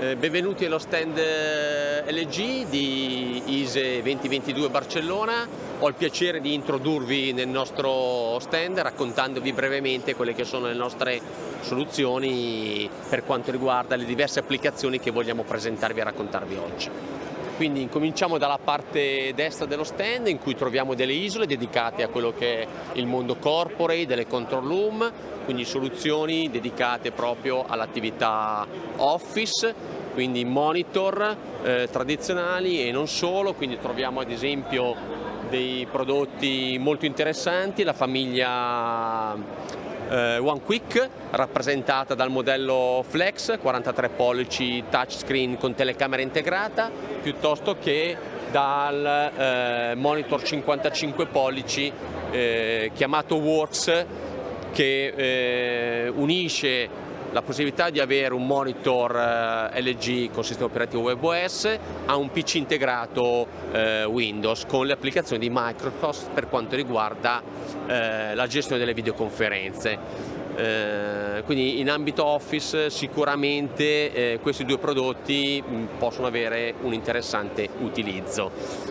Eh, benvenuti allo stand eh, LG di ISE 2022 Barcellona. Ho il piacere di introdurvi nel nostro stand raccontandovi brevemente quelle che sono le nostre soluzioni per quanto riguarda le diverse applicazioni che vogliamo presentarvi e raccontarvi oggi. Quindi cominciamo dalla parte destra dello stand in cui troviamo delle isole dedicate a quello che è il mondo corporate, delle control room, quindi soluzioni dedicate proprio all'attività office, quindi monitor eh, tradizionali e non solo, quindi troviamo ad esempio dei prodotti molto interessanti, la famiglia eh, One Quick rappresentata dal modello Flex 43 pollici touchscreen con telecamera integrata piuttosto che dal eh, monitor 55 pollici eh, chiamato Works che eh, unisce la possibilità di avere un monitor eh, LG con sistema operativo WebOS a un PC integrato eh, Windows con le applicazioni di Microsoft per quanto riguarda eh, la gestione delle videoconferenze. Eh, quindi in ambito Office sicuramente eh, questi due prodotti mh, possono avere un interessante utilizzo.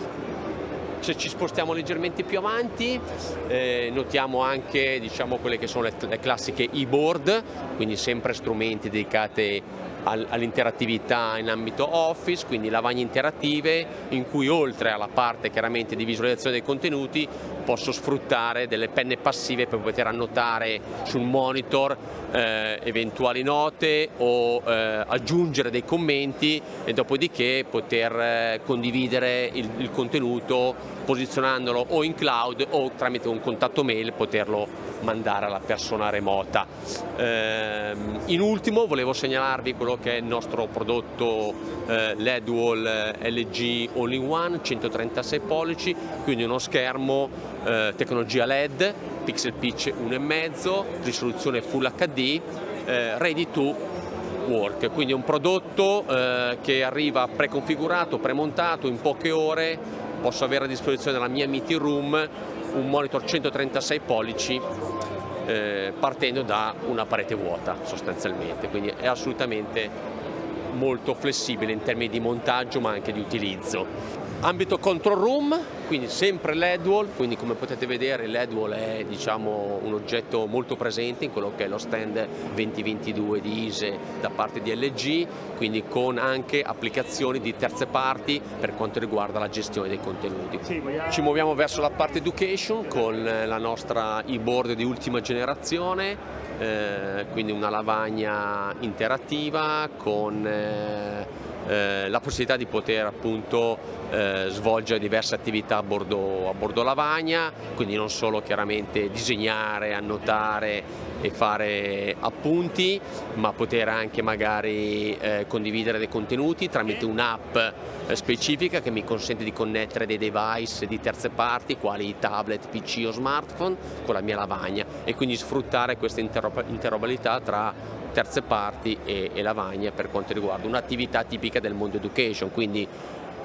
Se ci spostiamo leggermente più avanti eh, notiamo anche diciamo, quelle che sono le, le classiche e-board, quindi sempre strumenti dedicati all'interattività in ambito Office, quindi lavagne interattive in cui oltre alla parte chiaramente di visualizzazione dei contenuti posso sfruttare delle penne passive per poter annotare sul monitor eh, eventuali note o eh, aggiungere dei commenti e dopodiché poter eh, condividere il, il contenuto posizionandolo o in cloud o tramite un contatto mail poterlo mandare alla persona remota. Eh, in ultimo volevo segnalarvi quello che è il nostro prodotto eh, LED Wall LG All-in-One 136 pollici, quindi uno schermo eh, tecnologia LED, pixel pitch 1,5, risoluzione Full HD, eh, ready to work, quindi un prodotto eh, che arriva preconfigurato, premontato in poche ore, posso avere a disposizione nella mia meeting room un monitor 136 pollici eh, partendo da una parete vuota sostanzialmente, quindi è assolutamente molto flessibile in termini di montaggio ma anche di utilizzo. Ambito control room, quindi sempre LED quindi come potete vedere LED è diciamo, un oggetto molto presente in quello che è lo stand 2022 di ISE da parte di LG, quindi con anche applicazioni di terze parti per quanto riguarda la gestione dei contenuti. Ci muoviamo verso la parte education con la nostra e-board di ultima generazione, eh, quindi una lavagna interattiva con eh, eh, la possibilità di poter appunto eh, svolgere diverse attività a bordo, a bordo lavagna, quindi non solo chiaramente disegnare, annotare e fare appunti, ma poter anche magari eh, condividere dei contenuti tramite un'app eh, specifica che mi consente di connettere dei device di terze parti, quali tablet, PC o smartphone, con la mia lavagna e quindi sfruttare questa interoperabilità tra terze parti e, e lavagne per quanto riguarda un'attività tipica del mondo education, quindi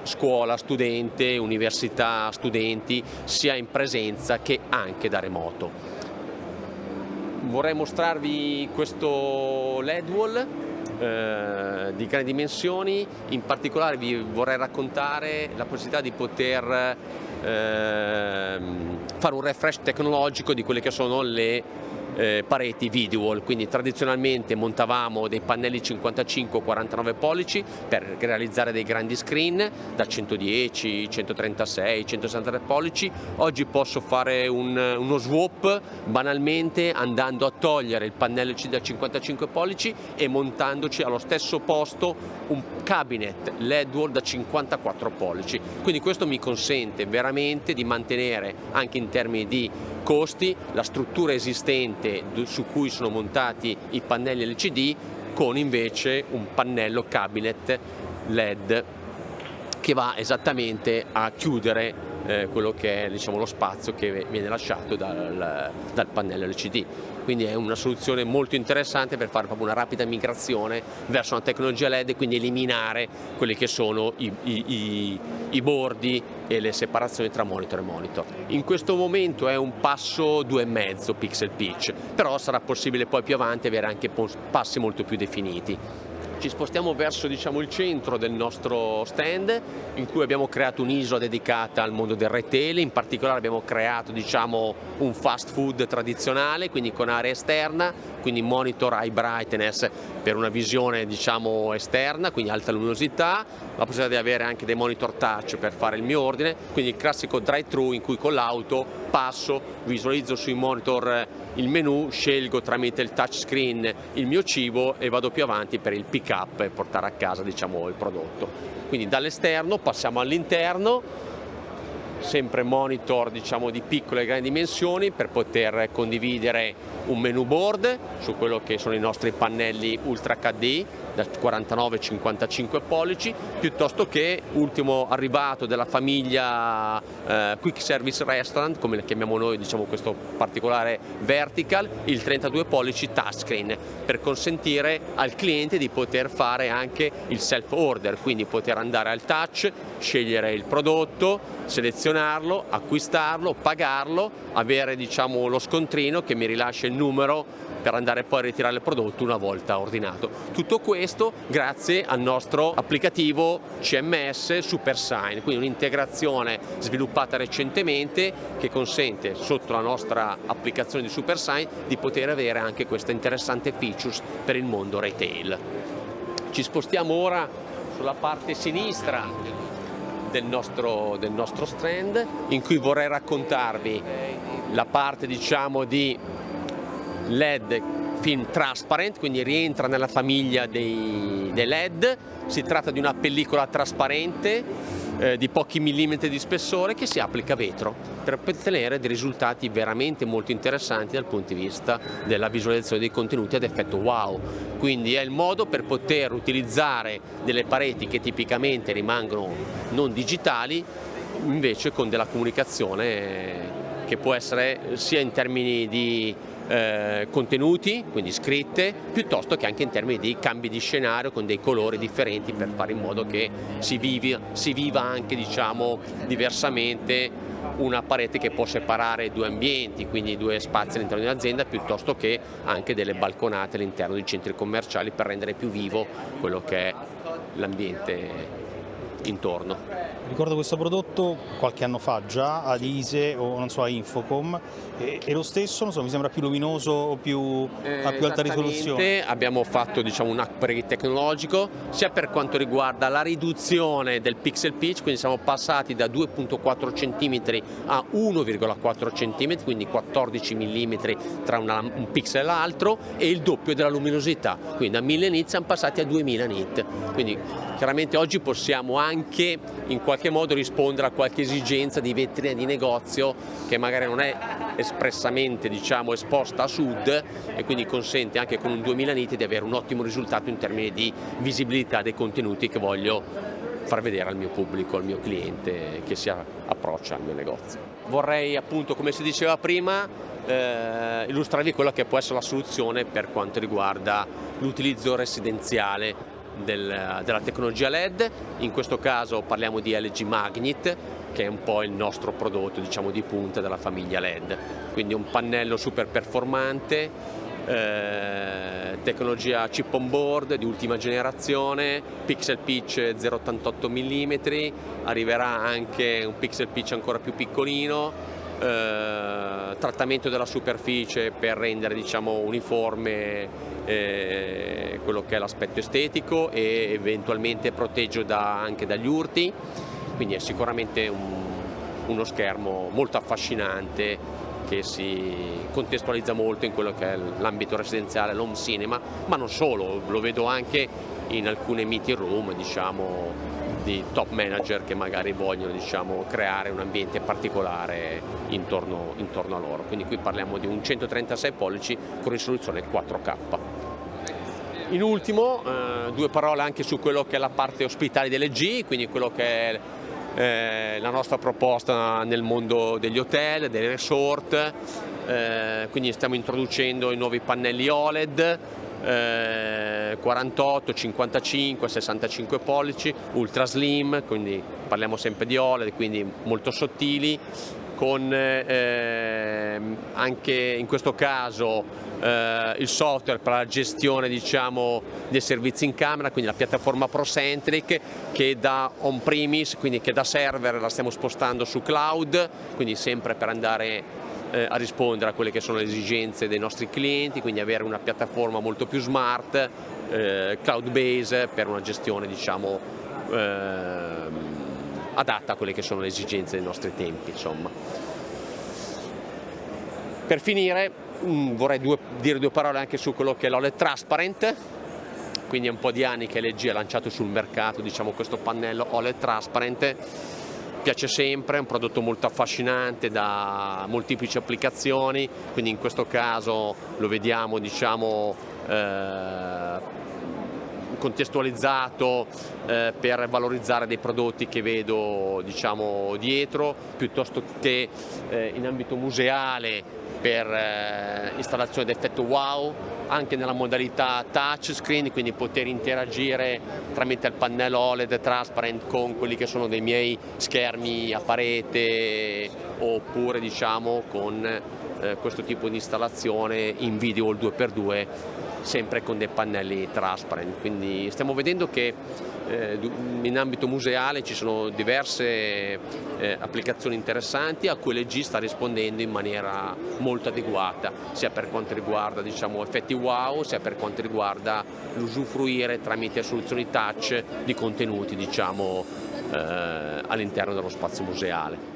scuola, studente, università, studenti, sia in presenza che anche da remoto. Vorrei mostrarvi questo LED wall eh, di grandi dimensioni, in particolare vi vorrei raccontare la possibilità di poter eh, fare un refresh tecnologico di quelle che sono le eh, pareti video quindi tradizionalmente montavamo dei pannelli 55-49 pollici per realizzare dei grandi screen da 110, 136, 163 pollici, oggi posso fare un, uno swap banalmente andando a togliere il pannello da 55 pollici e montandoci allo stesso posto un cabinet LED wall da 54 pollici, quindi questo mi consente veramente di mantenere anche in termini di costi la struttura esistente su cui sono montati i pannelli LCD con invece un pannello cabinet LED che va esattamente a chiudere eh, quello che è diciamo, lo spazio che viene lasciato dal, dal, pannello LCD. Quindi è una soluzione molto interessante per fare proprio una rapida migrazione verso una tecnologia LED e quindi eliminare quelli che sono i, i, i, i bordi e le separazioni tra monitor e monitor. In questo momento è un passo 2,5 pixel pitch, però sarà possibile poi più avanti avere anche passi molto più definiti. Ci spostiamo verso diciamo, il centro del nostro stand in cui abbiamo creato un'isola dedicata al mondo del retail, in particolare abbiamo creato diciamo, un fast food tradizionale, quindi con area esterna, quindi monitor high brightness per una visione diciamo, esterna, quindi alta luminosità, la possibilità di avere anche dei monitor touch per fare il mio ordine, quindi il classico drive-thru in cui con l'auto passo, visualizzo sui monitor il menu, scelgo tramite il touchscreen il mio cibo e vado più avanti per il pick up e portare a casa diciamo, il prodotto. Quindi dall'esterno passiamo all'interno, sempre monitor diciamo, di piccole e grandi dimensioni per poter condividere un menu board su quello che sono i nostri pannelli Ultra HD da 49-55 pollici, piuttosto che ultimo arrivato della famiglia eh, Quick Service Restaurant, come le chiamiamo noi, diciamo questo particolare vertical, il 32 pollici touchscreen, per consentire al cliente di poter fare anche il self order, quindi poter andare al touch, scegliere il prodotto, selezionarlo, acquistarlo, pagarlo, avere diciamo, lo scontrino che mi rilascia il numero per andare poi a ritirare il prodotto una volta ordinato. Tutto questo grazie al nostro applicativo CMS SuperSign, quindi un'integrazione sviluppata recentemente che consente sotto la nostra applicazione di SuperSign di poter avere anche queste interessanti features per il mondo retail. Ci spostiamo ora sulla parte sinistra del nostro, del nostro stand in cui vorrei raccontarvi la parte diciamo di LED film transparent, quindi rientra nella famiglia dei, dei LED, si tratta di una pellicola trasparente eh, di pochi millimetri di spessore che si applica a vetro per ottenere dei risultati veramente molto interessanti dal punto di vista della visualizzazione dei contenuti ad effetto wow. Quindi è il modo per poter utilizzare delle pareti che tipicamente rimangono non digitali invece con della comunicazione che può essere sia in termini di eh, contenuti, quindi scritte, piuttosto che anche in termini di cambi di scenario con dei colori differenti per fare in modo che si, vivi, si viva anche diciamo, diversamente una parete che può separare due ambienti, quindi due spazi all'interno di un'azienda, piuttosto che anche delle balconate all'interno di centri commerciali per rendere più vivo quello che è l'ambiente intorno. Ricordo questo prodotto qualche anno fa già ad ISE o non so a Infocom e, e lo stesso so, mi sembra più luminoso o più, eh, a più alta risoluzione. Abbiamo fatto diciamo, un upgrade tecnologico sia per quanto riguarda la riduzione del pixel pitch, quindi siamo passati da 2.4 cm a 1,4 cm, quindi 14 mm tra una, un pixel e l'altro e il doppio della luminosità, quindi da 1000 nit siamo passati a 2000 nit. Quindi chiaramente oggi possiamo anche in qualche modo rispondere a qualche esigenza di vetrina di negozio che magari non è espressamente diciamo, esposta a sud e quindi consente anche con un 2000 niti di avere un ottimo risultato in termini di visibilità dei contenuti che voglio far vedere al mio pubblico, al mio cliente che si approccia al mio negozio. Vorrei appunto, come si diceva prima, eh, illustrarvi quella che può essere la soluzione per quanto riguarda l'utilizzo residenziale del, della tecnologia LED, in questo caso parliamo di LG Magnet che è un po' il nostro prodotto diciamo, di punta della famiglia LED, quindi un pannello super performante, eh, tecnologia chip on board di ultima generazione, pixel pitch 0,88 mm, arriverà anche un pixel pitch ancora più piccolino, eh, trattamento della superficie per rendere diciamo, uniforme eh, quello che è l'aspetto estetico e eventualmente protegge da, anche dagli urti, quindi è sicuramente un, uno schermo molto affascinante che si contestualizza molto in quello che è l'ambito residenziale, l'home cinema, ma non solo, lo vedo anche in alcune meeting room diciamo, di top manager che magari vogliono diciamo, creare un ambiente particolare intorno, intorno, a loro. Quindi qui parliamo di un 136 pollici con risoluzione 4K. In ultimo eh, due parole anche su quello che è la parte ospitale delle G, quindi quello che è eh, la nostra proposta nel mondo degli hotel, dei resort, eh, quindi stiamo introducendo i nuovi pannelli OLED, 48, 55, 65 pollici, ultra slim, quindi parliamo sempre di OLED, quindi molto sottili, con eh, anche in questo caso eh, il software per la gestione diciamo, dei servizi in camera, quindi la piattaforma ProCentric che da on-premise, quindi che da server la stiamo spostando su cloud, quindi sempre per andare eh, a rispondere a quelle che sono le esigenze dei nostri clienti, quindi avere una piattaforma molto più smart, eh, cloud base per una gestione diciamo, eh, adatta a quelle che sono le esigenze dei nostri tempi. Insomma. Per finire mh, mm, vorrei due, dire due parole anche su quello che è l'OLED Transparent, quindi è un po' di anni che LG ha lanciato sul mercato diciamo, questo pannello OLED Transparent, piace sempre, è un prodotto molto affascinante da molteplici applicazioni, quindi in questo caso lo vediamo diciamo, eh, contestualizzato eh, per valorizzare dei prodotti che vedo diciamo, dietro, piuttosto che eh, in ambito museale per eh, installazione d'effetto wow, anche nella modalità touchscreen, quindi poter interagire tramite il pannello OLED transparent con quelli che sono dei miei schermi a parete oppure diciamo con eh, questo tipo di installazione in video il 2x2 sempre con dei pannelli transparent, quindi stiamo vedendo che eh, in ambito museale ci sono diverse eh, applicazioni interessanti a cui l'EG sta rispondendo in maniera molto adeguata, sia per quanto riguarda diciamo, effetti wow, sia per quanto riguarda l'usufruire tramite soluzioni touch di contenuti diciamo, eh, all'interno dello spazio museale.